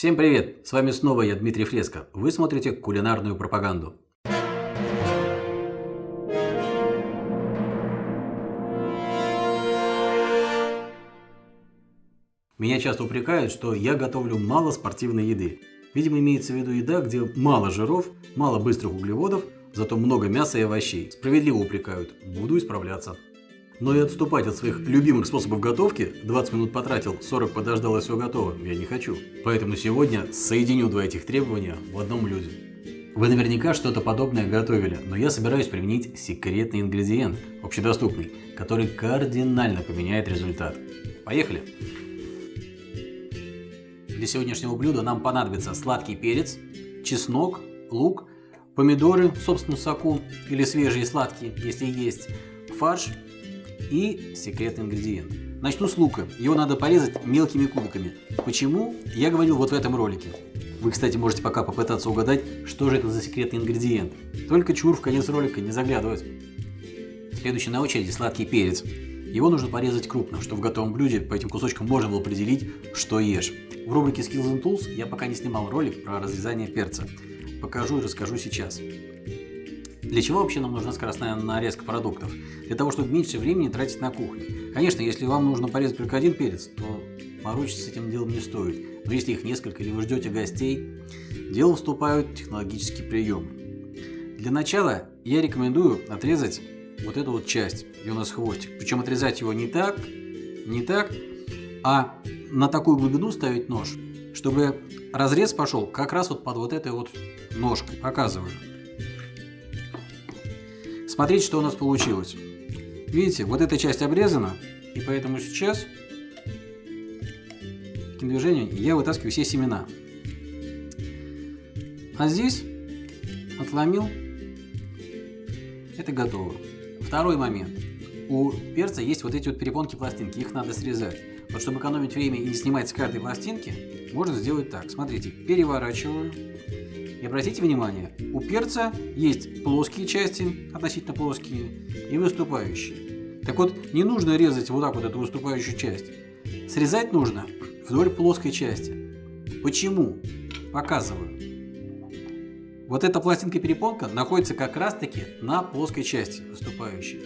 Всем привет! С вами снова я, Дмитрий Фреско. Вы смотрите кулинарную пропаганду. Меня часто упрекают, что я готовлю мало спортивной еды. Видимо, имеется в виду еда, где мало жиров, мало быстрых углеводов, зато много мяса и овощей. Справедливо упрекают. Буду исправляться. Но и отступать от своих любимых способов готовки, 20 минут потратил, 40 подождал и все готово, я не хочу. Поэтому сегодня соединю два этих требования в одном блюде. Вы наверняка что-то подобное готовили, но я собираюсь применить секретный ингредиент, общедоступный, который кардинально поменяет результат. Поехали! Для сегодняшнего блюда нам понадобится сладкий перец, чеснок, лук, помидоры в собственном соку или свежие сладкие, если есть, фарш и секретный ингредиент. Начну с лука. Его надо порезать мелкими кубиками. Почему? Я говорил вот в этом ролике. Вы, кстати, можете пока попытаться угадать, что же это за секретный ингредиент. Только чур в конец ролика не заглядывать. Следующий на очереди сладкий перец. Его нужно порезать крупно, чтобы в готовом блюде по этим кусочкам можно было определить, что ешь. В рубрике Skills and Tools я пока не снимал ролик про разрезание перца. Покажу и расскажу сейчас. Для чего вообще нам нужна скоростная нарезка продуктов? Для того, чтобы меньше времени тратить на кухне. Конечно, если вам нужно порезать только один перец, то морочиться с этим делом не стоит. Но если их несколько или вы ждете гостей, дело вступают технологические приемы. Для начала я рекомендую отрезать вот эту вот часть, где у нас хвостик. Причем отрезать его не так, не так, а на такую глубину ставить нож, чтобы разрез пошел как раз вот под вот этой вот ножкой. Показываю. Смотрите, что у нас получилось. Видите, вот эта часть обрезана, и поэтому сейчас таким движением я вытаскиваю все семена. А здесь отломил. Это готово. Второй момент. У перца есть вот эти вот перепонки пластинки, их надо срезать. Вот чтобы экономить время и не снимать с каждой пластинки, можно сделать так. Смотрите, переворачиваю. И обратите внимание, у перца есть плоские части, относительно плоские, и выступающие. Так вот, не нужно резать вот так вот эту выступающую часть. Срезать нужно вдоль плоской части. Почему? Показываю. Вот эта пластинка-перепонка находится как раз-таки на плоской части выступающей.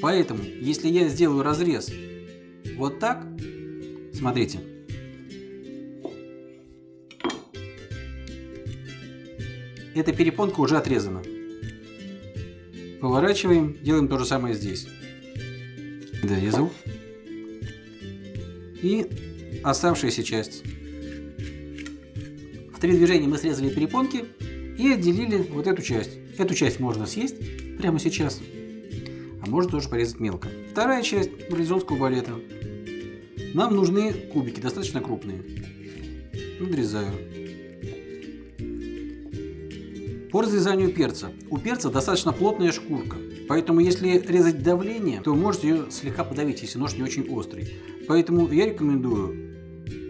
Поэтому, если я сделаю разрез вот так, смотрите, эта перепонка уже отрезана. Поворачиваем, делаем то же самое здесь. Дорезал. И оставшаяся часть. В три движения мы срезали перепонки и отделили вот эту часть. Эту часть можно съесть прямо сейчас, а можно тоже порезать мелко. Вторая часть барлизонского балета. Нам нужны кубики, достаточно крупные. Надрезаю. По разрезанию перца. У перца достаточно плотная шкурка, поэтому если резать давление, то можете ее слегка подавить, если нож не очень острый. Поэтому я рекомендую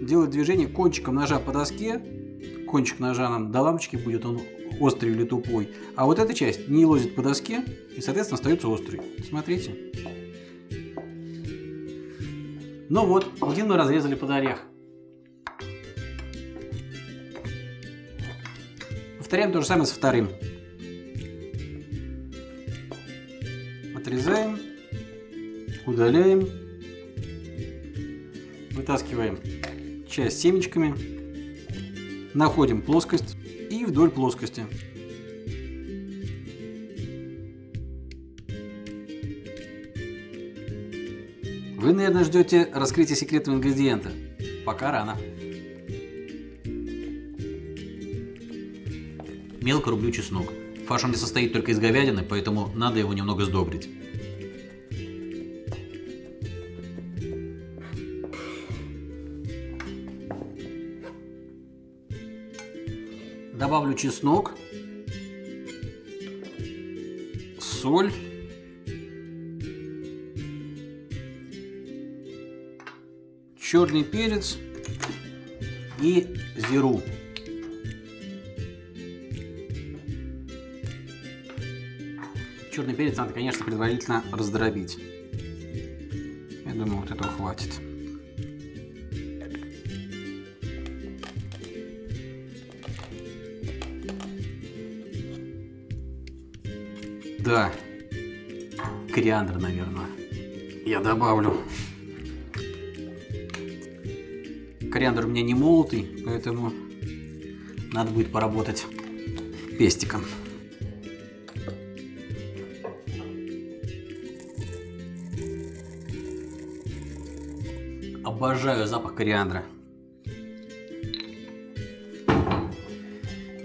делать движение кончиком ножа по доске. Кончик ножа нам до лампочки будет, он острый или тупой. А вот эта часть не лозит по доске и, соответственно, остается острый. Смотрите. Ну вот, один мы разрезали под орех. Повторяем то же самое со вторым. Отрезаем, удаляем, вытаскиваем часть семечками, находим плоскость и вдоль плоскости. Вы, наверное, ждете раскрытия секретного ингредиента. Пока рано. Мелко рублю чеснок. Фарш не состоит только из говядины, поэтому надо его немного сдобрить. Добавлю чеснок, соль, черный перец и зиру. Черный перец надо, конечно, предварительно раздробить. Я думаю, вот этого хватит. Да, кориандр, наверное, я добавлю. Кориандр у меня не молотый, поэтому надо будет поработать пестиком. Обожаю запах кориандра.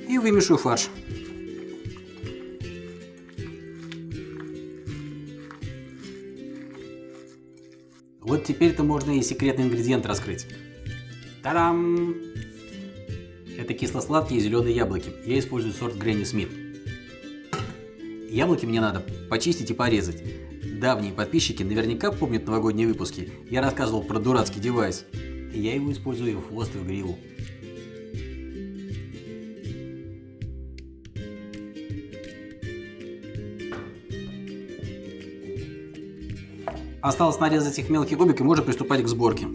И вымешиваю фарш. Вот теперь-то можно и секретный ингредиент раскрыть. Та-дам! Это кисло-сладкие зеленые яблоки. Я использую сорт Гренни Смит. Яблоки мне надо почистить и порезать. Давние подписчики наверняка помнят новогодние выпуски. Я рассказывал про дурацкий девайс. Я его использую в хвост и в гриву. Осталось нарезать их мелкие кубики, можно приступать к сборке.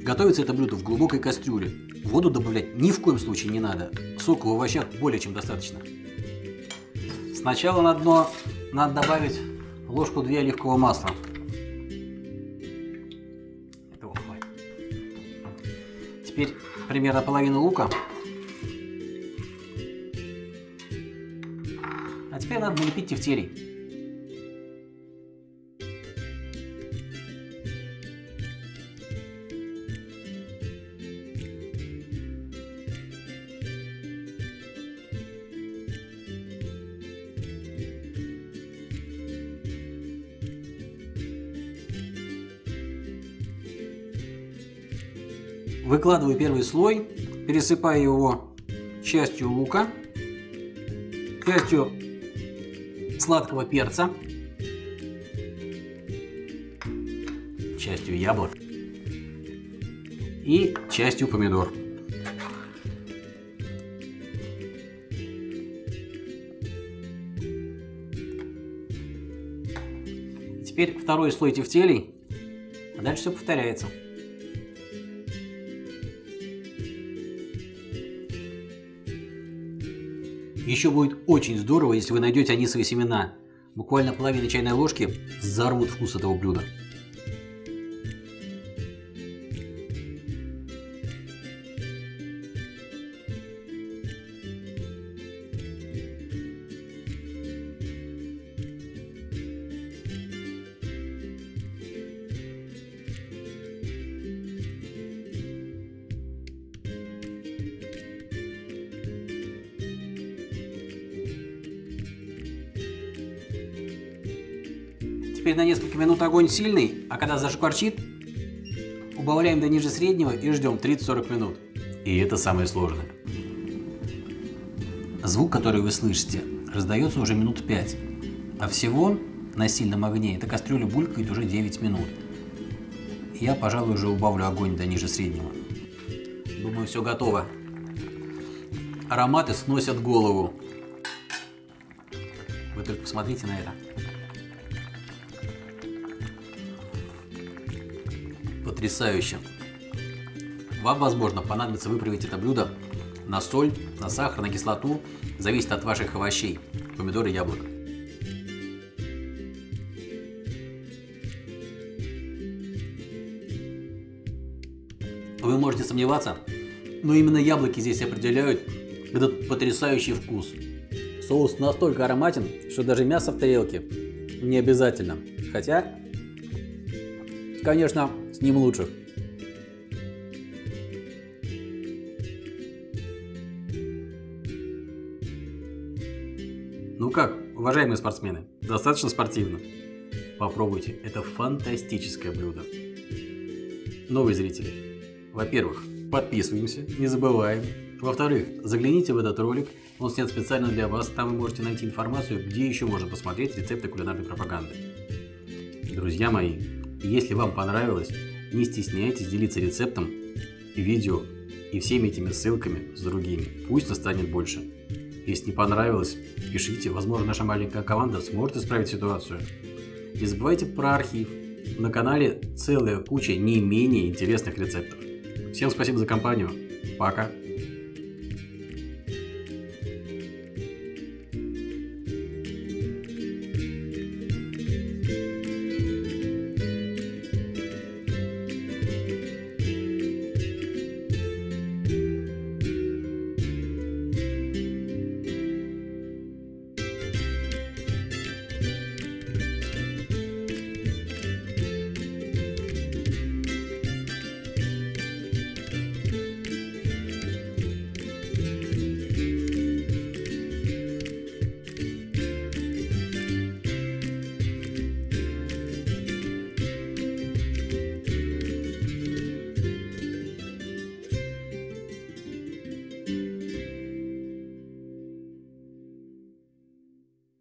Готовится это блюдо в глубокой кастрюле. Воду добавлять ни в коем случае не надо. Сока в овощах более чем достаточно. Сначала на дно надо добавить ложку-две оливкового масла. Этого хватит. Теперь примерно половину лука. А теперь надо налепить тефтерий. Выкладываю первый слой, пересыпаю его частью лука, частью сладкого перца, частью яблок и частью помидор. Теперь второй слой тефтелей, а дальше все повторяется. Еще будет очень здорово, если вы найдете анисовые семена. Буквально половина чайной ложки взорвут вкус этого блюда. Теперь на несколько минут огонь сильный, а когда зашкварчит, убавляем до ниже среднего и ждем 30-40 минут. И это самое сложное. Звук, который вы слышите, раздается уже минут 5. А всего на сильном огне эта кастрюля булькает уже 9 минут. Я, пожалуй, уже убавлю огонь до ниже среднего. Думаю, все готово. Ароматы сносят голову. Вы только посмотрите на это. Потрясающе. Вам, возможно, понадобится выправить это блюдо на соль, на сахар, на кислоту, зависит от ваших овощей, помидоры, яблок. Вы можете сомневаться, но именно яблоки здесь определяют этот потрясающий вкус. Соус настолько ароматен, что даже мясо в тарелке не обязательно. Хотя, конечно, с ним лучше. Ну как, уважаемые спортсмены, достаточно спортивно? Попробуйте, это фантастическое блюдо. Новые зрители, во-первых, подписываемся, не забываем. Во-вторых, загляните в этот ролик, он снят специально для вас, там вы можете найти информацию, где еще можно посмотреть рецепты кулинарной пропаганды. Друзья мои, если вам понравилось, не стесняйтесь делиться рецептом, видео и всеми этими ссылками с другими. Пусть нас больше. Если не понравилось, пишите, возможно наша маленькая команда сможет исправить ситуацию. Не забывайте про архив. На канале целая куча не менее интересных рецептов. Всем спасибо за компанию. Пока.